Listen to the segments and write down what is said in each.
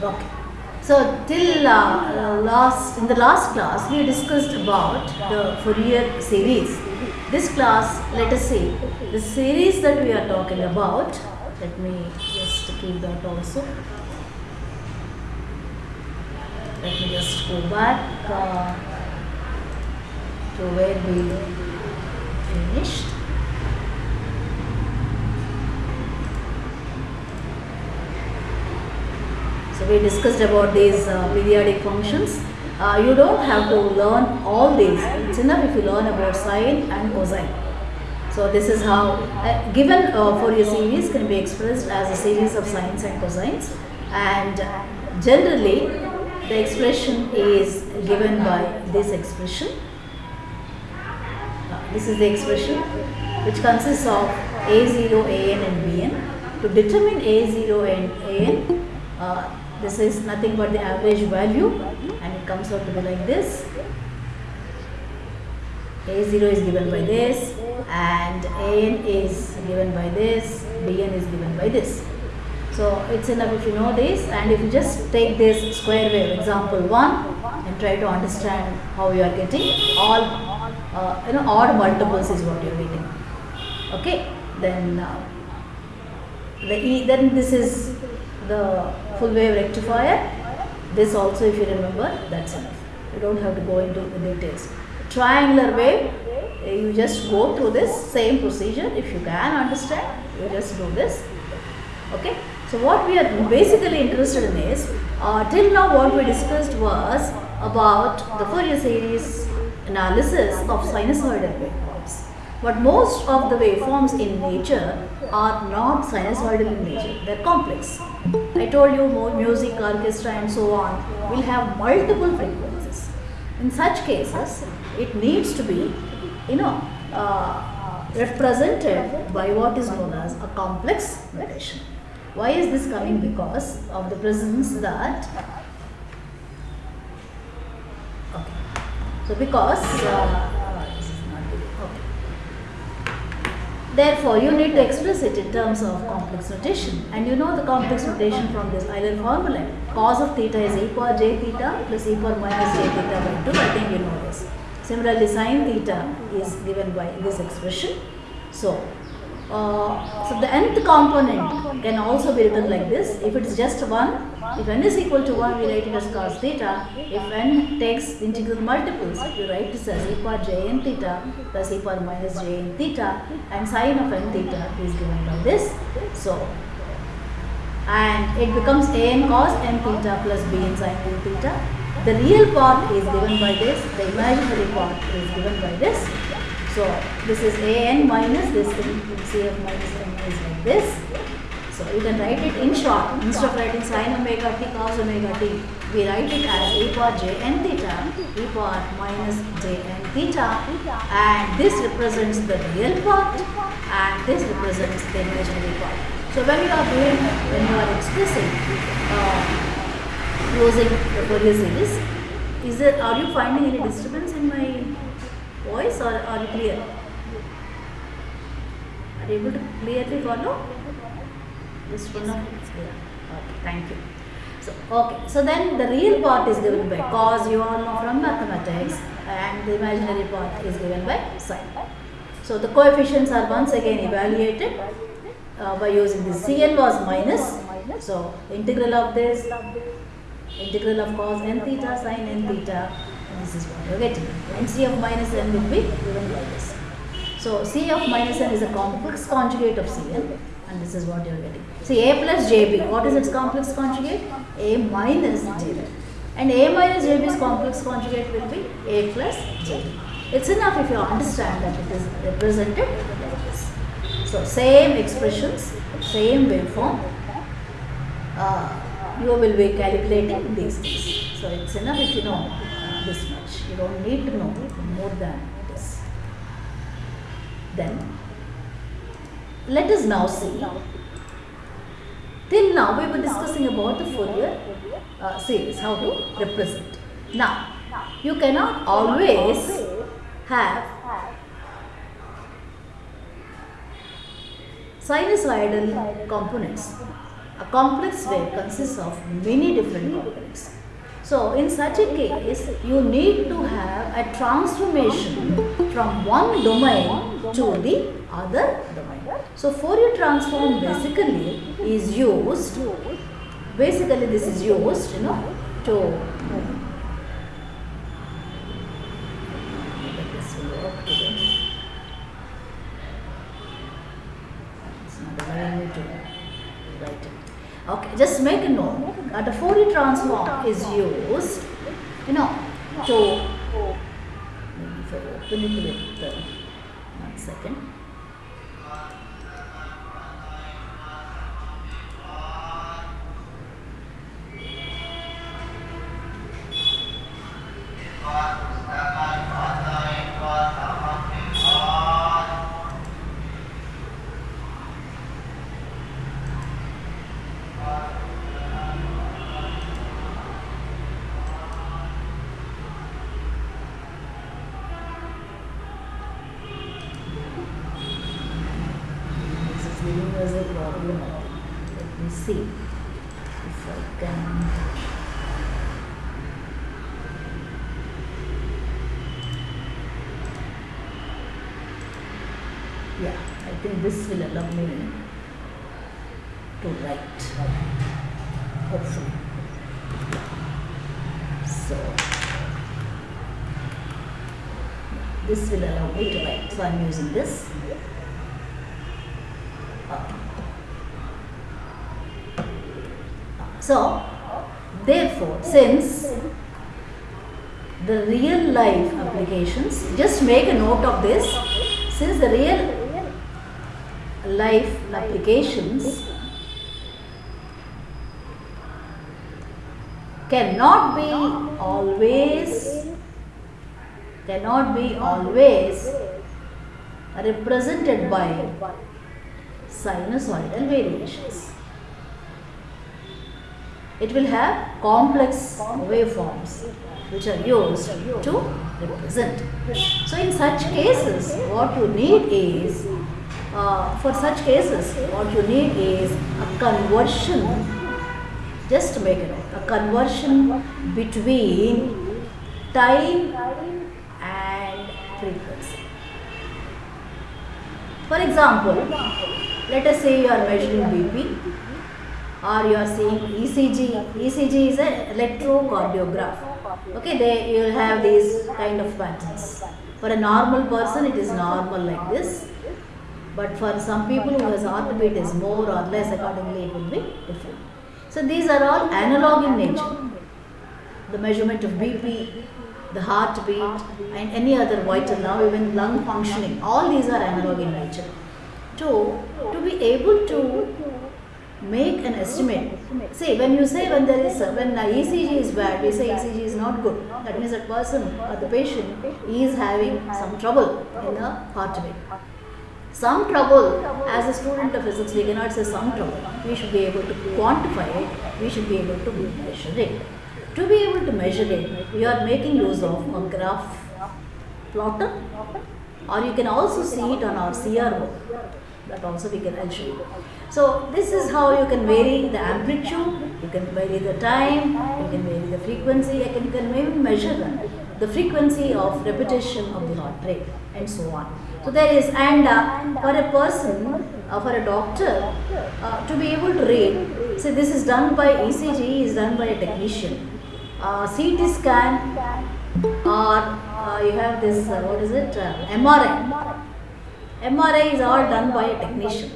Okay. So till uh, last in the last class we discussed about the Fourier series. This class, let us see the series that we are talking about. Let me just keep that also. Let me just go back uh, to where we finished. So we discussed about these uh, periodic functions. Uh, you don't have to learn all these. It's enough if you learn about sine and cosine. So this is how uh, given uh, Fourier series can be expressed as a series of sines and cosines and generally the expression is given by this expression. Uh, this is the expression which consists of a0, an and bn. To determine a0 and an, uh, this is nothing but the average value and it comes out to be like this. A0 is given by this and An is given by this, Bn is given by this. So it's enough if you know this and if you just take this square wave example 1 and try to understand how you are getting all uh, you know odd multiples is what you are getting. Okay, then uh, the e, then this is the full wave rectifier. This also if you remember that's enough. You don't have to go into the details. Triangular wave you just go through this same procedure if you can understand you just do this okay so what we are basically interested in is uh, till now what we discussed was about the Fourier series analysis of sinusoidal waveforms but most of the waveforms in nature are not sinusoidal in nature they are complex I told you music orchestra and so on will have multiple frequencies in such cases it needs to be you know, uh, represented by what is known as a complex notation. Why is this coming? Because of the presence that, okay. So because, uh, this is not good. okay. Therefore, you need to express it in terms of complex notation. And you know the complex notation from this Euler formula. Cos of theta is e power j theta plus e power minus j theta by 2. I think you know this. Similarly, sine theta is given by this expression. So, uh, so the nth component can also be written like this. If it is just 1, if n is equal to 1, we write it as cos theta. If n takes integral multiples, we write this as e power j n theta plus e power minus j n theta and sine of n theta is given by this. So, and it becomes a n cos n theta plus b n sin n theta the real part is given by this, the imaginary part is given by this. So, this is a n minus this thing, cf minus n is like this. So, you can write it in short, instead of writing sin omega t cos omega t, we write it as e power j n theta, e power minus j n theta and this represents the real part and this represents the imaginary part. So, when you are doing, when you are expressing uh, using the Fourier series. Is there, are you finding any disturbance in my voice or are you clear? Are you able to clearly follow? Just one of yeah. Okay, thank you. So, okay, so then the real part is given by cos, you all know from mathematics, and the imaginary part is given by sine. So, the coefficients are once again evaluated uh, by using this. Cn was minus, so integral of this integral of cos n theta sin n theta this is what you are getting and c of minus n will be given by this. So, c of minus n is a complex conjugate of cn and this is what you are getting. See a plus jb, what is its complex conjugate? a minus jb and a minus jb's complex conjugate will be a plus jb. It's enough if you understand that it is represented like this. So, same expressions, same waveform. Uh, you will be calculating these things. So, it's enough if you know this much. You don't need to know more than this. Then, let us now see. Till now, we were discussing about the Fourier uh, series, how to represent. Now, you cannot always have sinusoidal components A complex wave consists of many different components. So, in such a case, you need to have a transformation from one domain to the other domain. So, Fourier transform basically is used, basically this is used, you know, to this will work today. It's not allowing me to write it. Okay, just make that the Fourier transform is used, you know, to open it one second. The universal problem. I think. Let me see if I can. Yeah, I think this will allow me to write. Hopefully. So, this will allow me to write. So, I am using this. So, therefore, since the real life applications, just make a note of this, since the real life applications cannot be always cannot be always represented by sinusoidal variations. It will have complex waveforms which are used to represent. So, in such cases, what you need is, uh, for such cases, what you need is a conversion, just to make it a conversion between time and frequency. For example, let us say you are measuring BP or you are seeing ECG. ECG is an electrocardiograph. Okay, they you will have these kind of patterns. For a normal person, it is normal like this. But for some people who has heartbeat is more or less, accordingly it will be different. So these are all analog in nature. The measurement of BP, the heartbeat, and any other vital, now even lung functioning, all these are analog in nature. To, to be able to make an estimate. See, when you say when there is when the ECG is bad, we say ECG is not good. That means that person or the patient is having some trouble in the heart rate. Some trouble, as a student of physics, we cannot say some trouble. We should be able to quantify it. We should be able to measure it. To be able to measure it, we are making use of a graph plotter, or you can also see it on our CRO. That also we can I'll show you. So this is how you can vary the amplitude, you can vary the time, you can vary the frequency, you can, you can even measure the, frequency of repetition of the heart rate and so on. So there is and uh, for a person, uh, for a doctor, uh, to be able to read, see this is done by ECG is done by a technician. Uh, CT scan or uh, you have this uh, what is it MRI. MRI is all done by a technician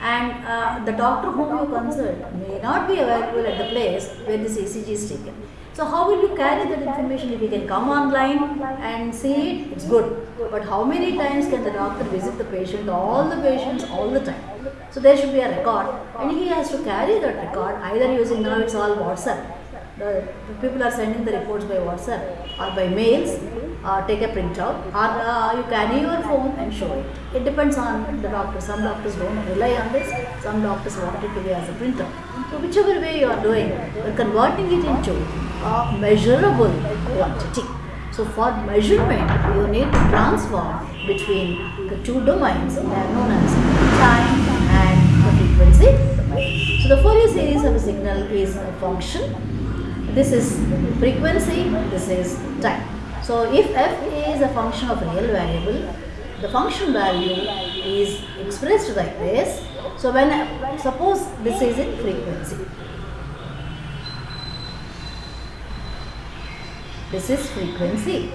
and uh, the doctor whom you consult may not be available at the place where this ECG is taken. So how will you carry that information? If you can come online and see it, it's good. But how many times can the doctor visit the patient? All the patients, all the time. So there should be a record and he has to carry that record either using now it's all WhatsApp. The, the people are sending the reports by WhatsApp or by mails. Uh, take a printout or uh, you carry your phone and show it. It depends on the doctor. Some doctors don't rely on this. Some doctors want it to be as a printer. So whichever way you are doing, you're converting it into a measurable quantity. So for measurement, you need to transform between the two domains that are known as time and the frequency. So the Fourier series of a signal is a function. This is frequency, this is time. So if f is a function of real variable, the function value is expressed like this. So when suppose this is in frequency. This is frequency